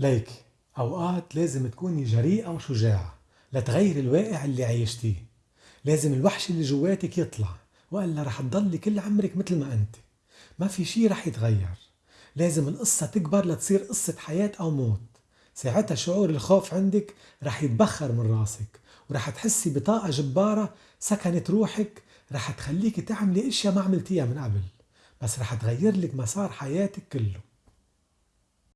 ليكي أوقات لازم تكوني جريئة وشجاعة لتغير الواقع اللي عايشتيه لازم الوحش اللي جواتك يطلع وإلا رح تضلي كل عمرك مثل ما أنت. ما في شي رح يتغير. لازم القصة تكبر لتصير قصة حياة أو موت. ساعتها شعور الخوف عندك رح يتبخر من راسك ورح تحسي بطاقة جبارة سكنت روحك رح تخليك تعملي أشياء ما عملتيها من قبل بس رح تغير لك مسار حياتك كله.